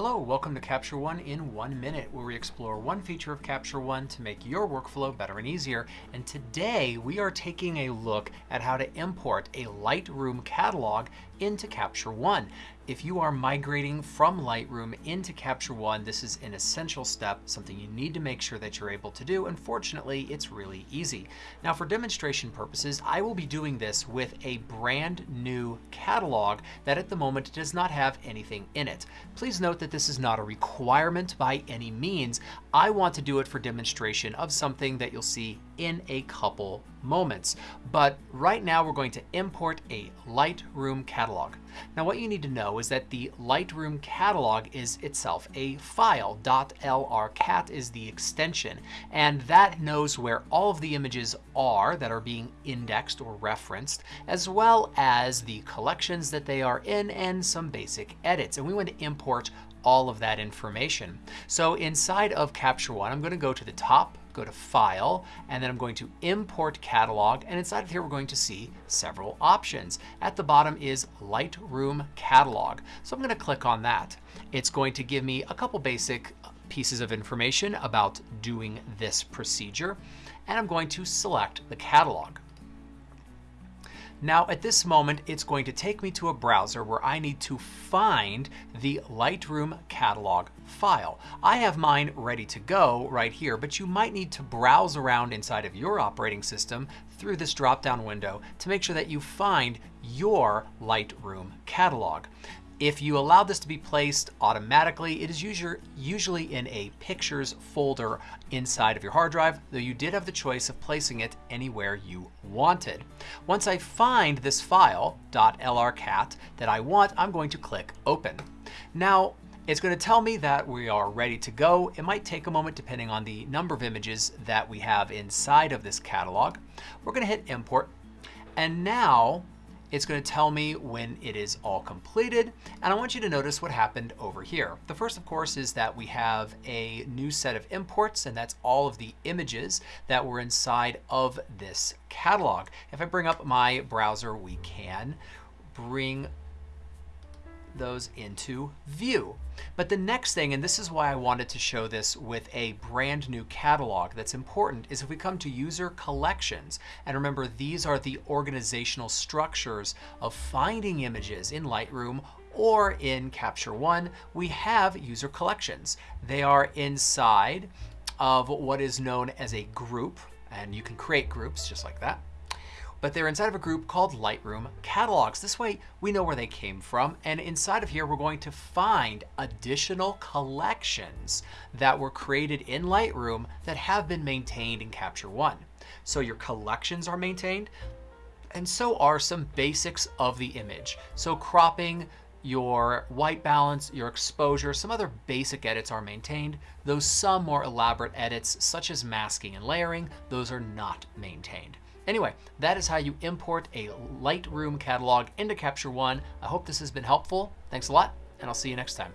Hello, welcome to Capture One in one minute, where we explore one feature of Capture One to make your workflow better and easier. And today we are taking a look at how to import a Lightroom catalog into Capture One. If you are migrating from Lightroom into Capture One, this is an essential step, something you need to make sure that you're able to do. Unfortunately, it's really easy. Now for demonstration purposes, I will be doing this with a brand new catalog that at the moment does not have anything in it. Please note that this is not a requirement by any means. I want to do it for demonstration of something that you'll see in a couple moments. But right now we're going to import a Lightroom catalog. Now what you need to know is that the Lightroom catalog is itself a file. .lrcat is the extension and that knows where all of the images are that are being indexed or referenced as well as the collections that they are in and some basic edits. And we want to import all of that information. So inside of Capture One, I'm going to go to the top go to File, and then I'm going to Import Catalog, and inside of here we're going to see several options. At the bottom is Lightroom Catalog. So I'm going to click on that. It's going to give me a couple basic pieces of information about doing this procedure, and I'm going to select the catalog. Now at this moment, it's going to take me to a browser where I need to find the Lightroom catalog file. I have mine ready to go right here, but you might need to browse around inside of your operating system through this drop-down window to make sure that you find your Lightroom catalog. If you allow this to be placed automatically, it is usually in a pictures folder inside of your hard drive, though you did have the choice of placing it anywhere you wanted. Once I find this file, .lrcat, that I want, I'm going to click open. Now, it's going to tell me that we are ready to go. It might take a moment depending on the number of images that we have inside of this catalog. We're going to hit import. And now it's going to tell me when it is all completed. And I want you to notice what happened over here. The first, of course, is that we have a new set of imports, and that's all of the images that were inside of this catalog. If I bring up my browser, we can bring those into view. But the next thing, and this is why I wanted to show this with a brand new catalog that's important, is if we come to user collections, and remember these are the organizational structures of finding images in Lightroom or in Capture One, we have user collections. They are inside of what is known as a group, and you can create groups just like that but they're inside of a group called Lightroom Catalogs. This way we know where they came from, and inside of here we're going to find additional collections that were created in Lightroom that have been maintained in Capture One. So your collections are maintained, and so are some basics of the image. So cropping, your white balance, your exposure, some other basic edits are maintained, though some more elaborate edits, such as masking and layering, those are not maintained. Anyway, that is how you import a Lightroom catalog into Capture One. I hope this has been helpful. Thanks a lot, and I'll see you next time.